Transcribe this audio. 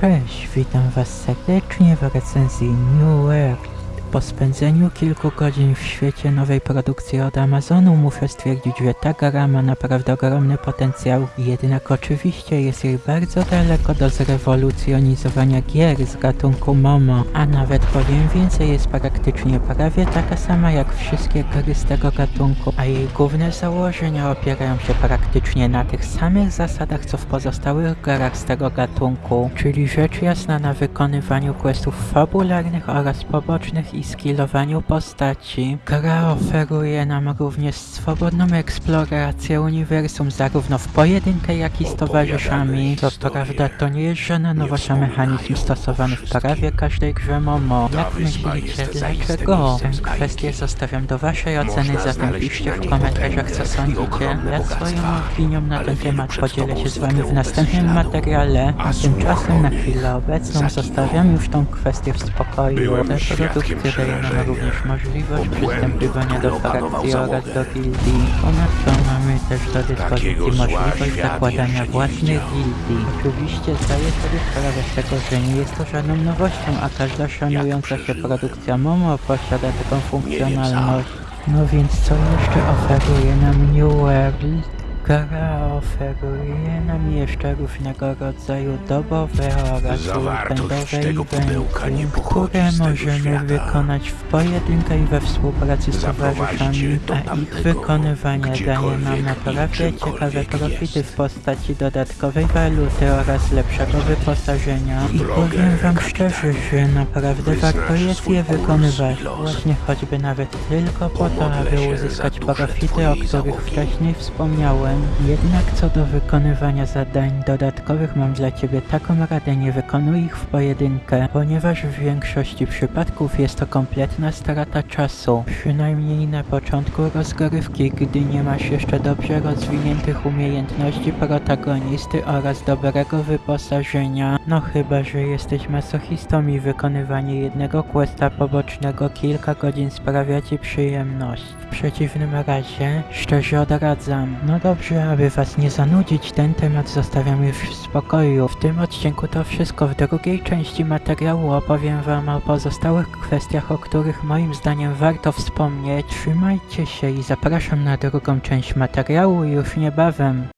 Cześć, witam was serdecznie w recenzji New World. Po spędzeniu kilku godzin w świecie nowej produkcji od Amazonu muszę stwierdzić, że ta gra ma naprawdę ogromny potencjał, jednak oczywiście jest jej bardzo daleko do zrewolucjonizowania gier z gatunku MOMO, a nawet powiem więcej, jest praktycznie prawie taka sama jak wszystkie gry z tego gatunku, a jej główne założenia opierają się praktycznie na tych samych zasadach co w pozostałych grach z tego gatunku, czyli rzecz jasna na wykonywaniu questów fabularnych oraz pobocznych i skillowaniu postaci. Gra oferuje nam również swobodną eksplorację uniwersum zarówno w pojedynkę jak i z towarzyszami. Co prawda to nie jest żadna nowość, a mechanizm stosowany w prawie każdej grze MOMO. Jak myślicie, dlaczego? Tę kwestię zostawiam do waszej oceny, zatem piszcie w komentarzach co sądzicie. Ja swoją opinią na ten temat podzielę się z wami w następnym materiale, a tymczasem na chwilę obecną zostawiam już tą kwestię w spokoju. Te produkty nam również możliwość przystępowania do frakcji oraz do gildii. Ponadto mamy też do dyspozycji możliwość zakładania własnych gildii. Oczywiście zdaję sobie sprawę z tego, że nie jest to żadną nowością, a każda szanująca się produkcja MOMO posiada taką funkcjonalność. No więc co jeszcze oferuje nam New World? Gra oferuje nam jeszcze różnego rodzaju dobowe oraz weekendowe eventy, które możemy świata. wykonać w pojedynkę i we współpracy z towarzyszami, a ich wykonywanie daje nam naprawdę ciekawe profity jest. w postaci dodatkowej waluty oraz lepszego wyposażenia. I powiem wam szczerze, że naprawdę warto jest je wykonywać. Właśnie choćby nawet tylko po to, aby uzyskać profity, o których wcześniej wspomniałem. Jednak co do wykonywania zadań dodatkowych mam dla ciebie taką radę, nie wykonuj ich w pojedynkę, ponieważ w większości przypadków jest to kompletna strata czasu. Przynajmniej na początku rozgrywki, gdy nie masz jeszcze dobrze rozwiniętych umiejętności protagonisty oraz dobrego wyposażenia. No chyba, że jesteś masochistą i wykonywanie jednego questa pobocznego kilka godzin sprawia ci przyjemność. W przeciwnym razie szczerze odradzam. No dobrze, aby was nie zanudzić, ten temat zostawiam już w spokoju. W tym odcinku to wszystko. W drugiej części materiału opowiem wam o pozostałych kwestiach, o których moim zdaniem warto wspomnieć. Trzymajcie się i zapraszam na drugą część materiału już niebawem.